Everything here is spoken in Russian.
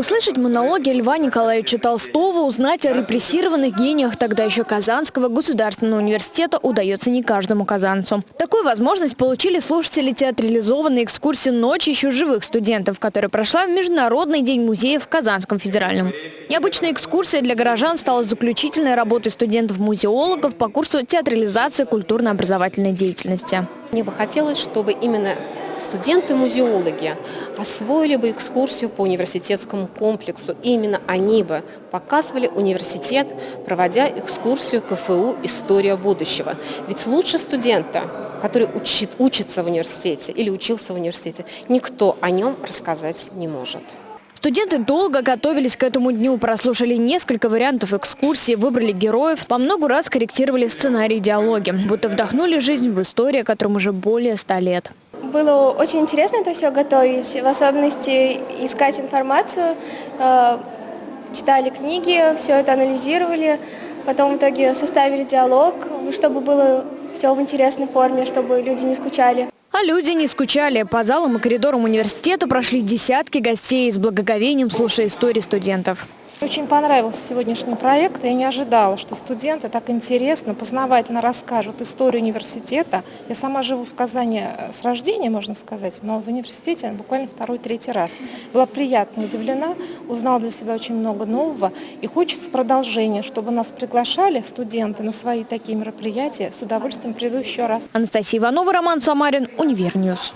Услышать монологи Льва Николаевича Толстого, узнать о репрессированных гениях тогда еще Казанского государственного университета удается не каждому казанцу. Такую возможность получили слушатели театрализованной экскурсии «Ночь еще живых студентов», которая прошла в Международный день музея в Казанском федеральном. Необычная экскурсия для горожан стала заключительной работой студентов-музеологов по курсу театрализации культурно-образовательной деятельности. Мне бы хотелось, чтобы именно студенты-музеологи освоили бы экскурсию по университетскому комплексу. И именно они бы показывали университет, проводя экскурсию КФУ «История будущего». Ведь лучше студента, который учит, учится в университете или учился в университете, никто о нем рассказать не может. Студенты долго готовились к этому дню, прослушали несколько вариантов экскурсии, выбрали героев, по много раз корректировали сценарий диалоги, будто вдохнули жизнь в историю, которым уже более ста лет. Было очень интересно это все готовить, в особенности искать информацию, э, читали книги, все это анализировали, потом в итоге составили диалог, чтобы было все в интересной форме, чтобы люди не скучали. А люди не скучали. По залам и коридорам университета прошли десятки гостей с благоговением, слушая истории студентов. Очень понравился сегодняшний проект. Я не ожидала, что студенты так интересно, познавательно расскажут историю университета. Я сама живу в Казани э, с рождения, можно сказать, но в университете буквально второй-третий раз. Была приятно удивлена, узнала для себя очень много нового. И хочется продолжения, чтобы нас приглашали студенты на свои такие мероприятия. С удовольствием приду еще раз. Анастасия Иванова, Роман Самарин, Univer News.